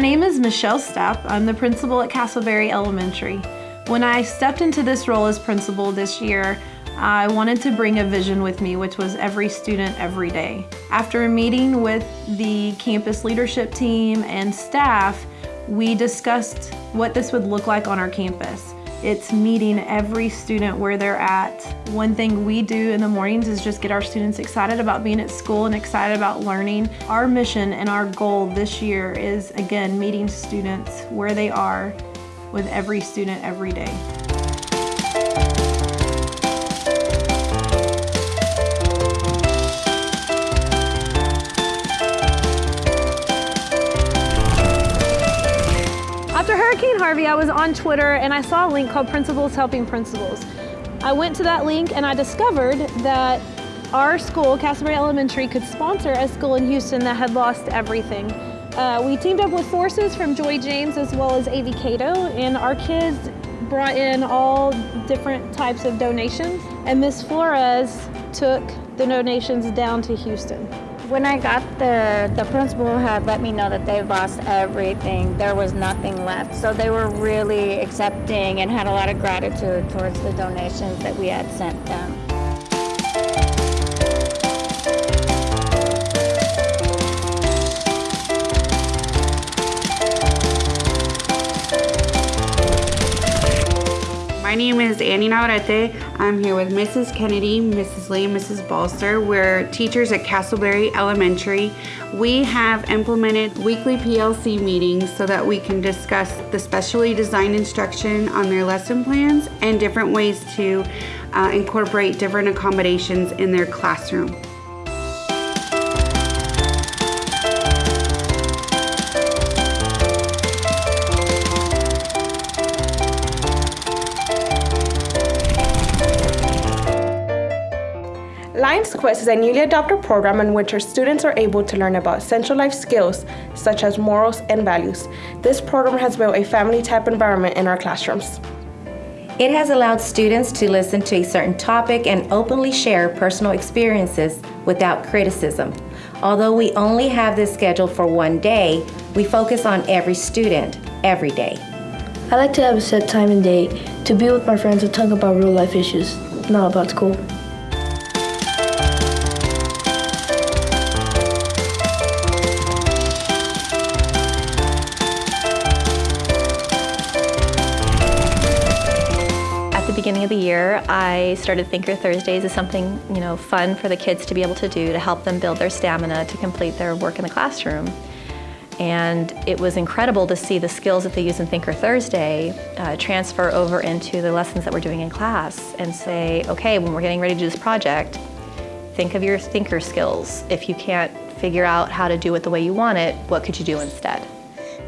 Michelle Stapp. I'm the principal at Castleberry Elementary. When I stepped into this role as principal this year, I wanted to bring a vision with me, which was every student, every day. After a meeting with the campus leadership team and staff, we discussed what this would look like on our campus. It's meeting every student where they're at. One thing we do in the mornings is just get our students excited about being at school and excited about learning. Our mission and our goal this year is, again, meeting students where they are with every student every day. Harvey, I was on Twitter and I saw a link called Principals Helping Principals. I went to that link and I discovered that our school, Castleberry Elementary, could sponsor a school in Houston that had lost everything. Uh, we teamed up with forces from Joy James as well as AV Cato, and our kids brought in all different types of donations, and Miss Flores took the donations down to Houston. When I got there, the principal had let me know that they lost everything. There was nothing left. So they were really accepting and had a lot of gratitude towards the donations that we had sent them. My name is Annie Navarrete. I'm here with Mrs. Kennedy, Mrs. Lee, and Mrs. Balster. We're teachers at Castleberry Elementary. We have implemented weekly PLC meetings so that we can discuss the specially designed instruction on their lesson plans and different ways to uh, incorporate different accommodations in their classroom. Lions Quest is a newly adopted program in which our students are able to learn about essential life skills such as morals and values. This program has built a family type environment in our classrooms. It has allowed students to listen to a certain topic and openly share personal experiences without criticism. Although we only have this scheduled for one day, we focus on every student every day. I like to have a set time and date to be with my friends and talk about real life issues, not about school. The year, I started Thinker Thursdays as something, you know, fun for the kids to be able to do to help them build their stamina to complete their work in the classroom. And it was incredible to see the skills that they use in Thinker Thursday uh, transfer over into the lessons that we're doing in class and say, okay, when we're getting ready to do this project, think of your thinker skills. If you can't figure out how to do it the way you want it, what could you do instead?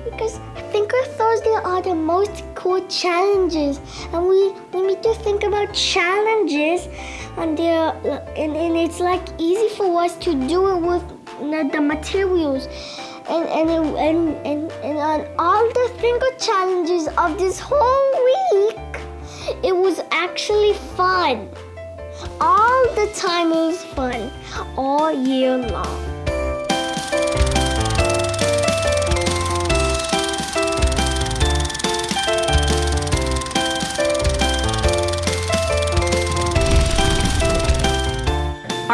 Because Thinker Thursday are the most cool challenges, and we, we need to think about challenges, and, and, and it's like easy for us to do it with the, materials. And, and, and, and, and on all the Thinker challenges of this whole week, it was actually fun. All the time it was fun, all year long.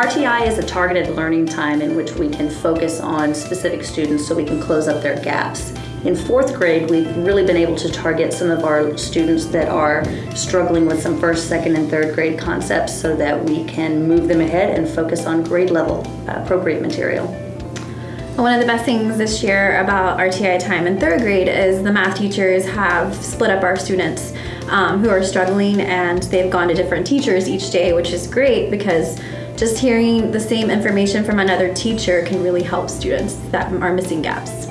RTI is a targeted learning time in which we can focus on specific students so we can close up their gaps. In fourth grade, we've really been able to target some of our students that are struggling with some first, second, and third grade concepts so that we can move them ahead and focus on grade level appropriate material. One of the best things this year about RTI time in third grade is the math teachers have split up our students um, who are struggling and they've gone to different teachers each day, which is great because just hearing the same information from another teacher can really help students that are missing gaps.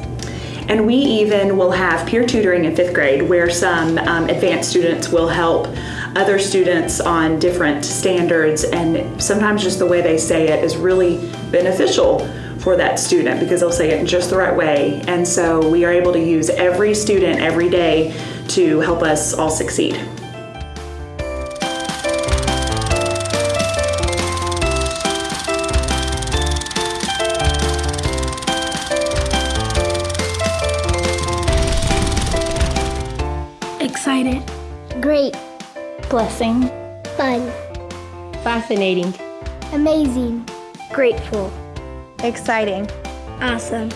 And we even will have peer tutoring in fifth grade where some um, advanced students will help other students on different standards and sometimes just the way they say it is really beneficial for that student because they'll say it in just the right way. And so we are able to use every student every day to help us all succeed. Blessing. Fun. Fascinating. Amazing. Grateful. Exciting. Awesome.